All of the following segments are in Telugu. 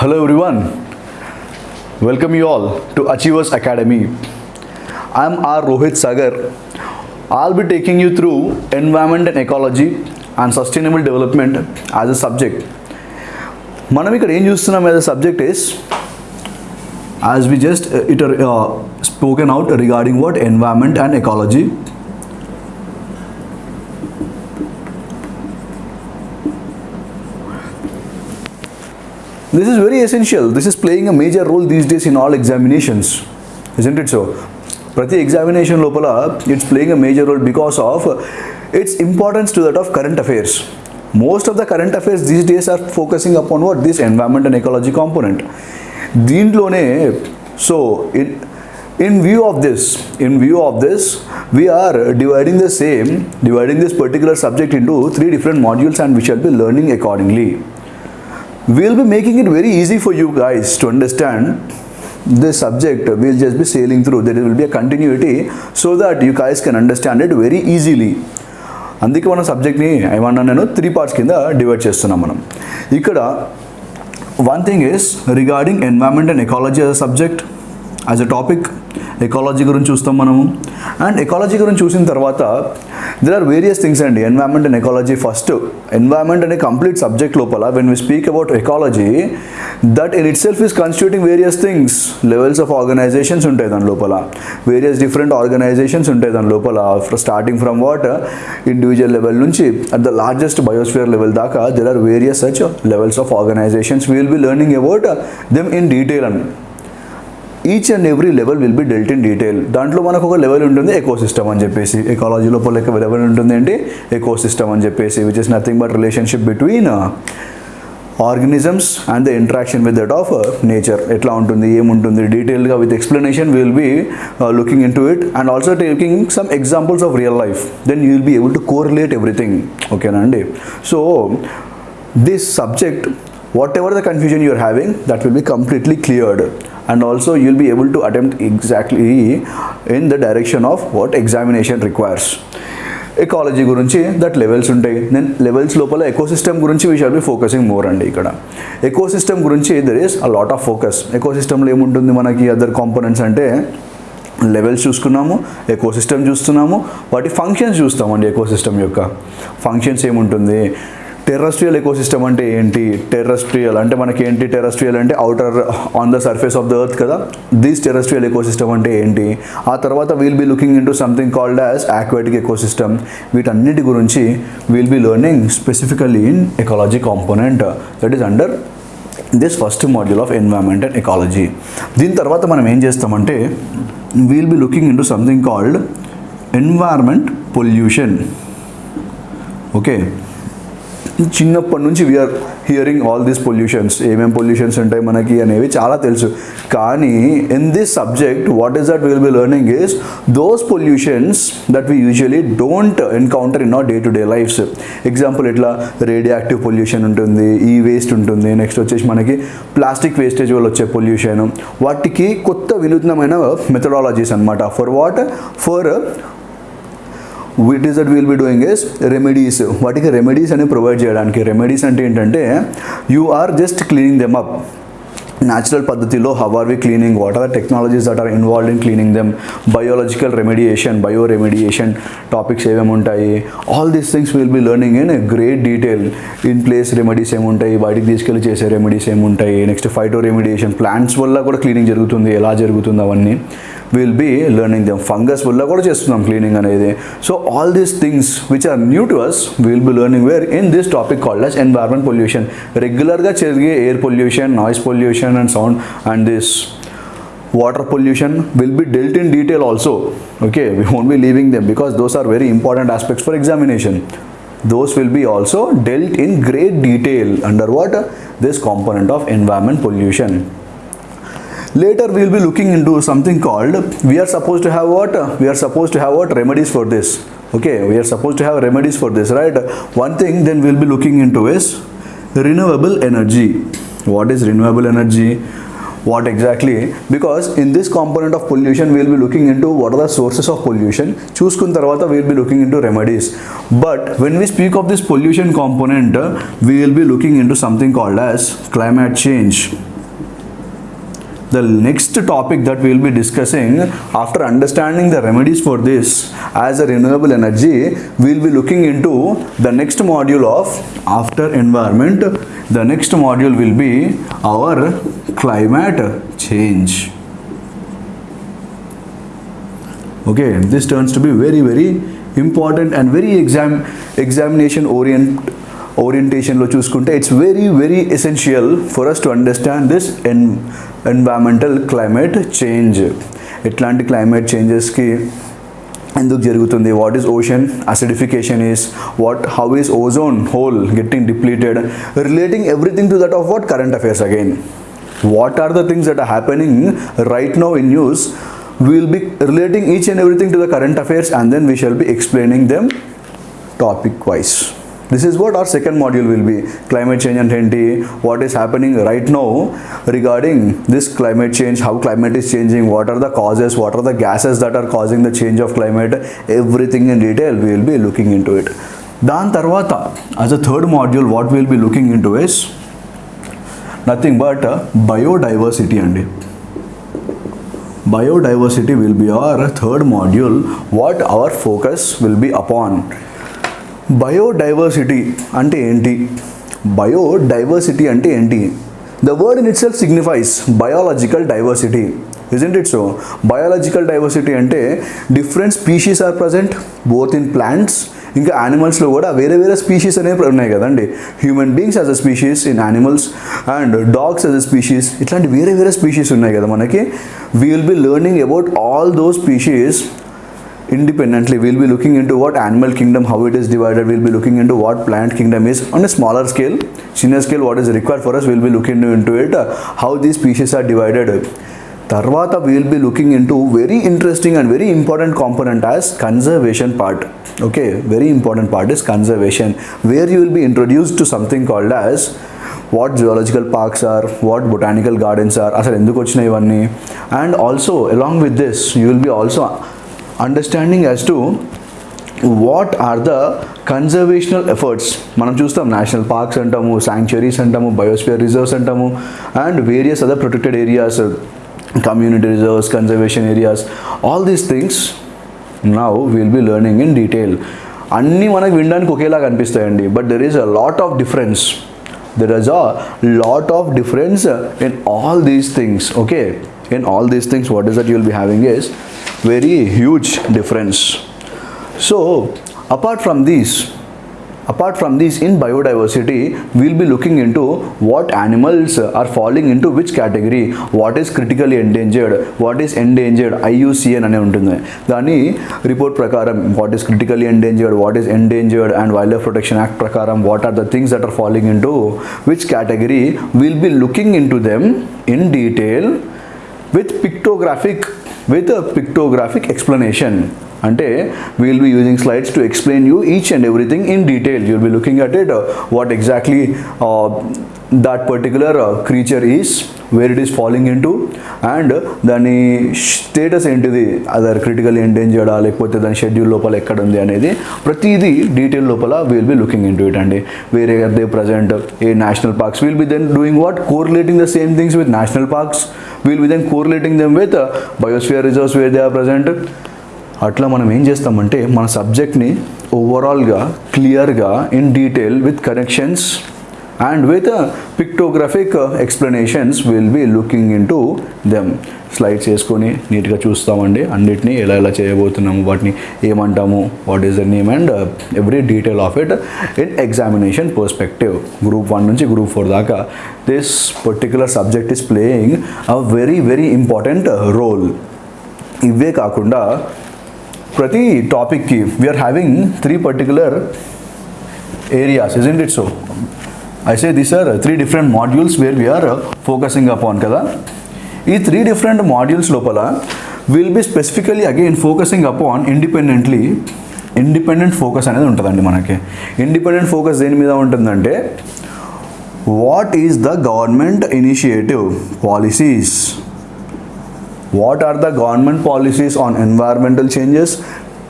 Hello everyone. Welcome you all to Achievers Academy. I'm R. Rohit Sagar. I'll be taking you through environment and ecology and sustainable development as a subject. మనం ఇక్కడ ఏం చూస్తున్నాం as a subject is as we just it spoken out regarding what environment and ecology This is very essential. This is playing a major role these days in all examinations. Isn't it so? ప్రతి ఎగ్జామినేషన్ లోపల it's playing a major role because of its importance to that of current affairs most of the current affairs these days are focusing upon what this environment and ecology component దీంట్లోనే so in in view of this in view of this we are dividing the same dividing this particular subject into three different modules and we shall be learning accordingly We'll be making it very easy for you guys to understand this subject we'll just be sailing through there will be a continuity so that you guys can understand it very easily అందుకే మన సబ్జెక్ట్ని ఏమన్నా నేను త్రీ పార్ట్స్ కింద డివైడ్ చేస్తున్నాం మనం ఇక్కడ one thing is regarding environment and ecology as a subject as a topic ecology గురించి చూస్తాం మనము. అండ్ ఎకాలజీ గురించి చూసిన తర్వాత దెర్ ఆర్ వేరియస్ థింగ్స్ అండి. Environment and ecology first environment అనే కంప్లీట్ సబ్జెక్ట్ లోపల when we speak about ecology that in itself is constituting various things levels of organizations ఉంటాయి దాని లోపల. వేరియస్ డిఫరెంట్ ఆర్గనైజేషన్స్ ఉంటాయి దాని లోపల. Starting from what individual level నుంచి at the largest biosphere level దాకా there are various such levels of organizations will be learning about them in detail and. Each and every level will be dealt in detail దాంట్లో మనకు ఒక లెవెల్ ఉంటుంది ఎకో సిస్టమ్ అని చెప్పేసి. ఎకాలజీ లోపల ఒక లెవెల్ ఉంటుంది ఏంటి? ఎకో సిస్టమ్ అని చెప్పేసి which is nothing but relationship between organisms and the interaction with that of nature ఎట్లా ఉంటుంది? ఏముంటుంది? డీటెయిల్గా with explanation will be looking into it and also taking some examples of real life then you will be able to correlate everything ఓకేనా అండి so this subject whatever the confusion you're having that will be completely cleared and also you'll be able to attempt exactly in the direction of what examination requires. Ecology గురించి దట్ లెవెల్స్ ఉంటాయి. నేను లెవెల్స్ లోపల ఎకోసిస్టమ్ గురించి we shall be focusing more అండి ఇక్కడ. ఎకోసిస్టమ్ గురించి there is a lot of focus ఎకోసిస్టమ్లో ఏముంటుంది మనకి అదర్ కాంపోనెంట్స్ అంటే లెవెల్స్ చూసుకున్నాము ఎకోసిస్టమ్ చూస్తున్నాము వాటి ఫంక్షన్స్ చూస్తామండి ఎకోసిస్టమ్ యొక్క. ఫంక్షన్స్ ఏముంటుంది? టెర్రస్ట్రియల్ ఎకోసిస్టమ్ అంటే ఏంటి? టెర్రస్ట్రియల్ అంటే మనకి ఏంటి టెర్రస్ట్రియల్ అంటే outer on the surface of the earth కదా? దిస్ టెర్రస్ట్రియల్ ఎకోసిస్టమ్ అంటే ఏంటి? ఆ తర్వాత we'll be looking into something called as aquatic ecosystem వీటన్నిటి గురించి we'll be learning specifically in ecology component that is under this first module of environment and ecology దీని తర్వాత మనం ఏం చేస్తామంటే we'll be looking into something called environment pollution okay చిన్నప్పటి నుంచి we're hearing all these pollutions ఏమేమి పొల్యూషన్స్ ఉంటాయి మనకి అనేవి చాలా తెలుసు. కానీ in this subject what is that will be learning is those pollutions that we usually don't encounter in our day to day lives example ఇట్లా రేడియాక్టివ్ పొల్యూషన్ ఉంటుంది ఈ వేస్ట్ ఉంటుంది నెక్స్ట్ వచ్చేసి మనకి ప్లాస్టిక్ వేస్టేజ్ వల్ల వచ్చే పొల్యూషన్ వాటికి కొత్త వినూత్నమైన మెథడాలజీస్ అనమాట for what for which is that will be doing is remedies వాటికి రెమెడీస్ అనేవి ప్రొవైడ్ చేయడానికి. రెమెడీస్ అంటే ఏంటంటే you are just cleaning them up natural పద్ధతిలో how are we cleaning what are the technologies that are involve in cleaning them biological remediation bio remediation topics ఏమేమి ఉంటాయి all these things will be learning in great detail in place remedies ఏముంటాయి బయటికి తీసుకెళ్ళి చేసే రెమెడీస్ ఏముంటాయి నెక్స్ట్ ఫైటో రెమెడియేషన్ ప్లాంట్స్ వల్ల కూడా క్లీనింగ్ జరుగుతుంది. ఎలా జరుగుతుంది అవన్నీ? will be learning them fungus వల్ల కూడా చేస్తున్నాం క్లీనింగ్ అనేది so all these things which are new to us will be learning where in this topic called as environment pollution రెగ్యులర్గా జరిగే air pollution noise pollution and sound and this water pollution will be dealt in detail also okay we won't be leaving them because those are very important aspects for examination those will be also dealt in great detail under what this component of environment pollution later we will be looking into something called we are supposed to have what we are supposed to have what remedies for this okay we are supposed to have remedies for this right one thing then we'll be looking into is renewable energy what is renewable energy what exactly because in this component of pollution we will be looking into what are the sources of pollution చూసుకున్న తర్వాత we will be looking into remedies but when we speak of this pollution component uh, we will be looking into something called as climate change the next topic that we will be discussing after understanding the remedies for this as a renewable energy we will be looking into the next module of after environment. The next module will be our climate change. Okay this turns to be very very important and very exam examination oriented orientation lo chusukunte it's very very essential for us to understand this in environmental climate change ఎట్లాంటి క్లైమేట్ చేంజెస్కి ఎందుకు జరుగుతుంది what is ocean acidification is what how is ozone hole getting depleted relating everything to that of what current affairs again what are the things that are happening right now in news we will be relating each and everything to the current affairs and then we shall be explaining them topic wise this is what our second module will be, climate change and Hindi, what is happening right now regarding this climate change, how climate is changing, what are the causes, what are the gases that are causing the change of climate, everything in detail we will be looking into it. Dan Tarwata as a third module, what we will be looking into is nothing but uh, biodiversity and biodiversity will be our third module what our focus will be upon. Biodiversity అంటే ఏంటి? బయోడైవర్సిటీ అంటే ఏంటి? The word in itself signifies biological diversity isn't it so biological diversity అంటే different species are present both in plants ఇంకా యానిమల్స్లో కూడా వేరే వేరే స్పీషీస్ అనేవి ఉన్నాయి కదండి. Human beings as a species in animals and dogs as a species ఇట్లాంటి వేరే వేరే స్పీషీస్ ఉన్నాయి కదా మనకి. We will be learning about all those species independently we'll be looking into what animal kingdom how it is divided we'll be looking into what plant kingdom is on a smaller scale senior scale what is required for us we'll be looking into it uh, how these species are divided తర్వాత we'll be looking into very interesting and very important component as conservation part okay very important part is conservation where you will be introduced to something called as what geological parks are what botanical gardens are అసలు ఎందుకు వచ్చినాయి ఇవన్నీ and also along with this you will be also understanding as to what are the conservational efforts మనం చూస్తాం నేషనల్ పార్క్స్ అంటాము శాంక్చురీస్ అంటాము బయోస్పియర్ రిజర్వ్స్ అంటాము and various other protected areas community reserves conservation areas all these things now will be learning in detail అన్నీ మనకు వినడానికి ఒకేలాగా అనిపిస్తాయండి. But there is a lot of difference there is a lot of difference in all these things okay in all these things what is that you'll be having is very huge difference so apart from these apart from these in biodiversity will be looking into what animals are following into which category what is critically endangered what is endangered IUCN అనే ఉంటుంది. దాని రిపోర్ట్ ప్రకారం what is critically endangered what is endangered and wildlife protection act ప్రకారం what are the things that are following into which category will be looking in to them in detail with pictographic with a pictographic explanation. And we will be using slides to explain you each and everything in detail. You'll be looking at it uh, what exactly uh, that particular uh, creature is where it is falling into and దాని స్టేటస్ ఏంటిది? అదర్ క్రిటికల్ ఎండేంజర్డా లేకపోతే దాని షెడ్యూల్ లోపల ఎక్కడ ఉంది అనేది ప్రతిదీ డీటెయిల్ లోపల will be looking into it అండి. వేరే they present a national parks will be then doing what correlating the same things with national parks will be then correlating them with biosphere reserves where they are present అట్లా మనం ఏం చేస్తామంటే మన సబ్జెక్ట్ని ఓవరాల్గా క్లియర్గా in detail with connections and with pictographic explanations will be looking into them slides వేసుకొని నీట్గా చూస్తామండి. అన్నిటినీ ఎలా ఎలా చేయబోతున్నాము వాటిని ఏమంటాము what is the name and every detail of it in examination perspective group one నుంచి గ్రూప్ ఫోర్ దాకా this particular subject is playing a very very important role ఇవే కాకుండా ప్రతి టాపిక్కి we're having three particular areas in it so I say these are three different modules where we're focusing upon కదా? ఈ త్రీ డిఫరెంట్ మాడ్యూల్స్ లోపల will be specifically again focusing upon independently independent focus అనేది ఉంటుందండి మనకి. ఇండిపెండెంట్ ఫోకస్ దేని మీద ఉంటుందంటే what is the government initiative policies what are the government policies on environmental changes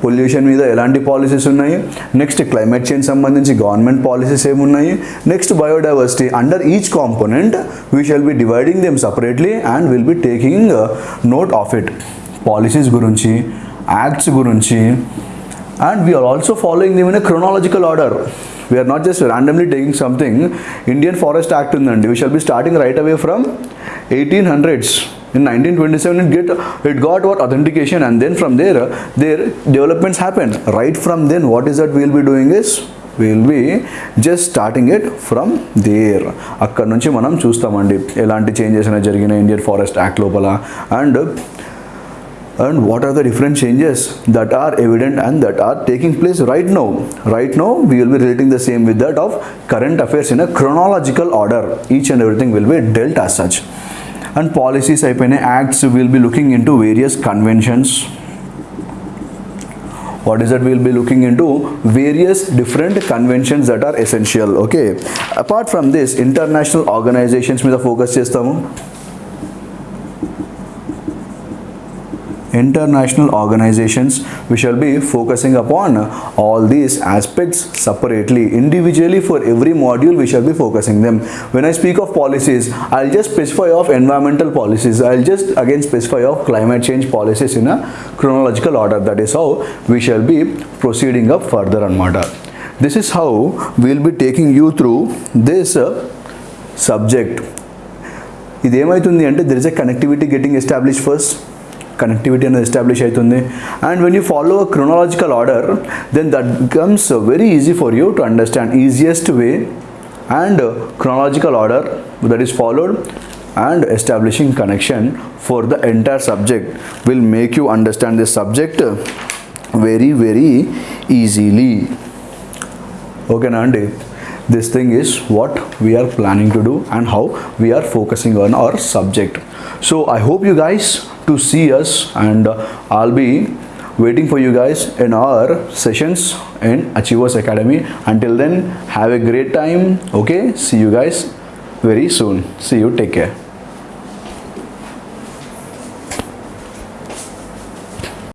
pollution మీద ఎలాంటి పాలసీస్ ఉన్నాయి? నెక్స్ట్ క్లైమేట్ చేంజ్ సంబంధించి గవర్నమెంట్ పాలసీస్ ఏమున్నాయి? Next biodiversity under each component we shall be dividing them separately and will be taking note of it policies గురించి యాక్ట్స్ గురించి. And we're also following them in a chronological order we're not just randomly taking something Indian forest act ఉందండి. We shall be starting right away from eighteen hundreds in 1927 it get it got what authentication and then from there uh, their developments happened right from then what is that we will be doing is we will be just starting it from there అక్కడ నుంచి మనం చూస్తామండి ఎలాంటి చేంజెస్ అనేవి జరిగినాయి ఇండియన్ ఫారెస్ట్ యాక్ట్ లోపల and and what are the different changes that are evident and that are taking place right now right now we will be relating the same with that of current affairs in a chronological order each and everything will be dealt as such అండ్ పాలసీస్ అయిపోయినాయి. Acts will be looking in to various conventions what is that will be looking in to various different conventions that are essential okay apart from this international organizations మీద ఫోకస్ చేస్తాము. International organizations we shall be focusing upon all these aspects separately individually for every module we shall be focusing them when i speak of policies i'll just specify of environmental policies i'll just again specify of climate change policies in a chronological order that is how we shall be proceeding up further on matter this is how we'll be taking you through this uh, subject ఇదేమవుతుంది అంటే there is a connectivity getting establish first connectivity అనేది ఎస్టాబ్లిష్ అవుతుంది. And when you follow a chronological order then that becomes very easy for you to understand easiest way and chronological order that is followed and establishing connection for the entire subject will make you understand this subject very very easily. ఓకేనా అండి this thing is what we are planning to do and how we are focusing on our subject. So i hope you guys to see us and uh, i'll be waiting for you guys in our sessions in achievers academy. Until then have a great time. Okay? See you guys very soon. See you. Take care.